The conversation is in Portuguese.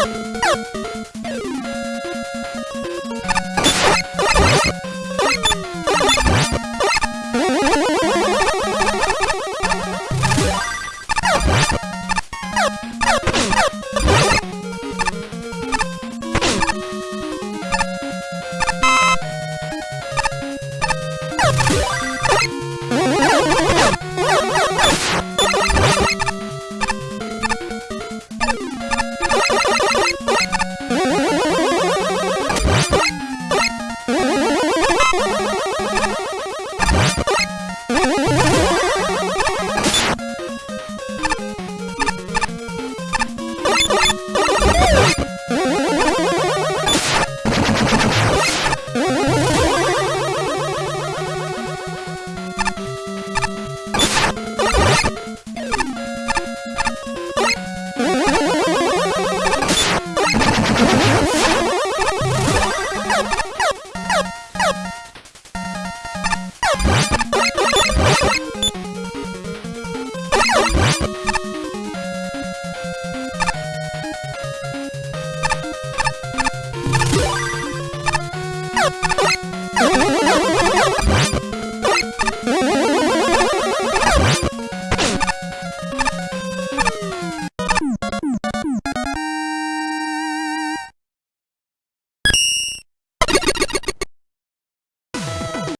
Oh! うん。